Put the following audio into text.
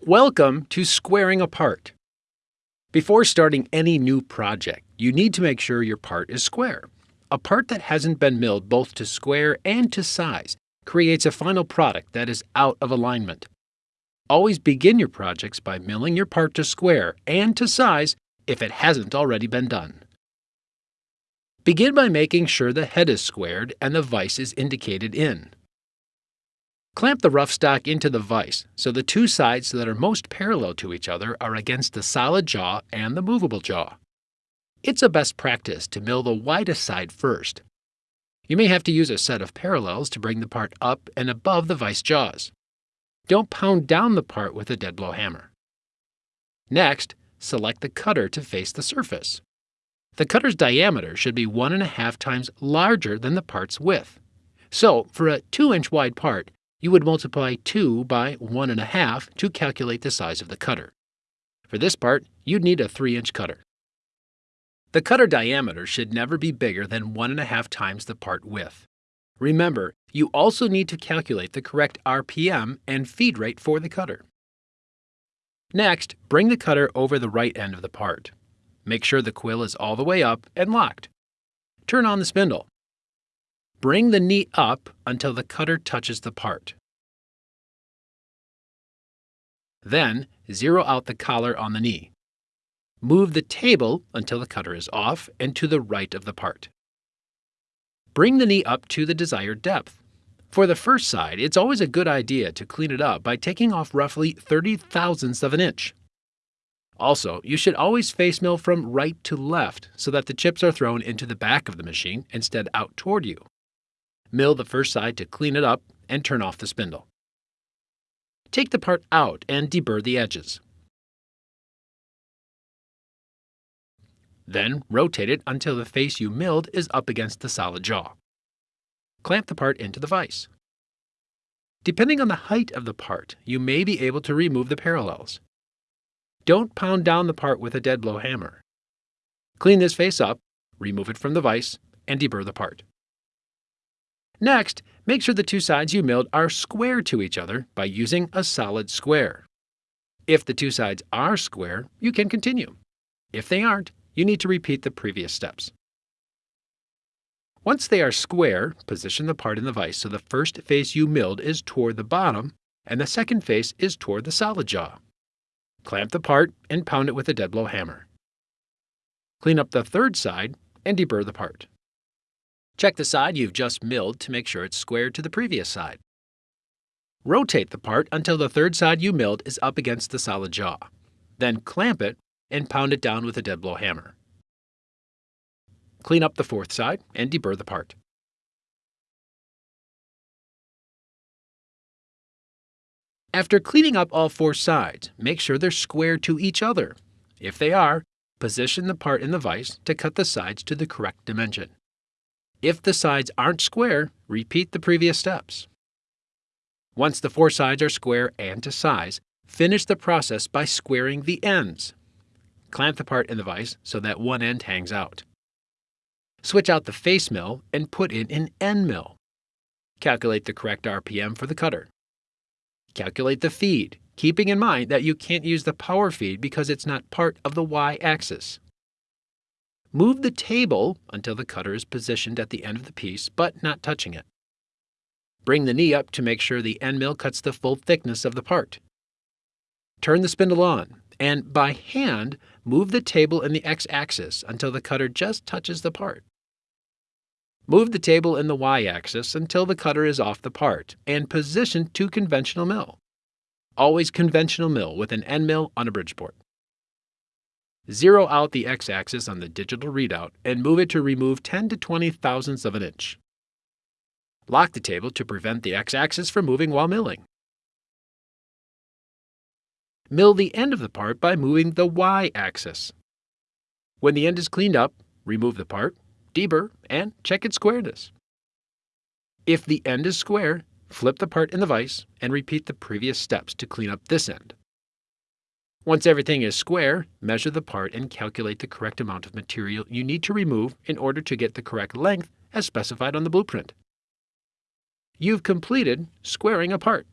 Welcome to Squaring a Part. Before starting any new project, you need to make sure your part is square. A part that hasn't been milled both to square and to size creates a final product that is out of alignment. Always begin your projects by milling your part to square and to size if it hasn't already been done. Begin by making sure the head is squared and the vise is indicated in. Clamp the rough stock into the vise so the two sides that are most parallel to each other are against the solid jaw and the movable jaw. It's a best practice to mill the widest side first. You may have to use a set of parallels to bring the part up and above the vise jaws. Don't pound down the part with a dead blow hammer. Next, select the cutter to face the surface. The cutter's diameter should be one and a half times larger than the part's width. So, for a 2 inch wide part, you would multiply 2 by 1.5 to calculate the size of the cutter. For this part, you'd need a 3 inch cutter. The cutter diameter should never be bigger than 1.5 times the part width. Remember, you also need to calculate the correct RPM and feed rate for the cutter. Next, bring the cutter over the right end of the part. Make sure the quill is all the way up and locked. Turn on the spindle. Bring the knee up until the cutter touches the part. Then, zero out the collar on the knee. Move the table until the cutter is off and to the right of the part. Bring the knee up to the desired depth. For the first side, it's always a good idea to clean it up by taking off roughly 30 thousandths of an inch. Also, you should always face mill from right to left so that the chips are thrown into the back of the machine instead out toward you. Mill the first side to clean it up and turn off the spindle. Take the part out and deburr the edges. Then rotate it until the face you milled is up against the solid jaw. Clamp the part into the vise. Depending on the height of the part, you may be able to remove the parallels. Don't pound down the part with a dead blow hammer. Clean this face up, remove it from the vise, and deburr the part. Next, make sure the two sides you milled are square to each other by using a solid square. If the two sides are square, you can continue. If they aren't, you need to repeat the previous steps. Once they are square, position the part in the vise so the first face you milled is toward the bottom and the second face is toward the solid jaw. Clamp the part and pound it with a dead blow hammer. Clean up the third side and deburr the part. Check the side you've just milled to make sure it's square to the previous side. Rotate the part until the third side you milled is up against the solid jaw. Then clamp it and pound it down with a dead blow hammer. Clean up the fourth side and deburr the part. After cleaning up all four sides, make sure they're square to each other. If they are, position the part in the vise to cut the sides to the correct dimension. If the sides aren't square, repeat the previous steps. Once the four sides are square and to size, finish the process by squaring the ends. Clamp the part in the vise so that one end hangs out. Switch out the face mill and put in an end mill. Calculate the correct RPM for the cutter. Calculate the feed, keeping in mind that you can't use the power feed because it's not part of the y-axis. Move the table until the cutter is positioned at the end of the piece, but not touching it. Bring the knee up to make sure the end mill cuts the full thickness of the part. Turn the spindle on, and by hand, move the table in the x-axis until the cutter just touches the part. Move the table in the y-axis until the cutter is off the part, and position to conventional mill. Always conventional mill with an end mill on a Bridgeport. Zero out the x-axis on the digital readout and move it to remove 10 to 20 thousandths of an inch. Lock the table to prevent the x-axis from moving while milling. Mill the end of the part by moving the y-axis. When the end is cleaned up, remove the part, deburr, and check its squareness. If the end is square, flip the part in the vise and repeat the previous steps to clean up this end. Once everything is square, measure the part and calculate the correct amount of material you need to remove in order to get the correct length as specified on the blueprint. You've completed squaring a part.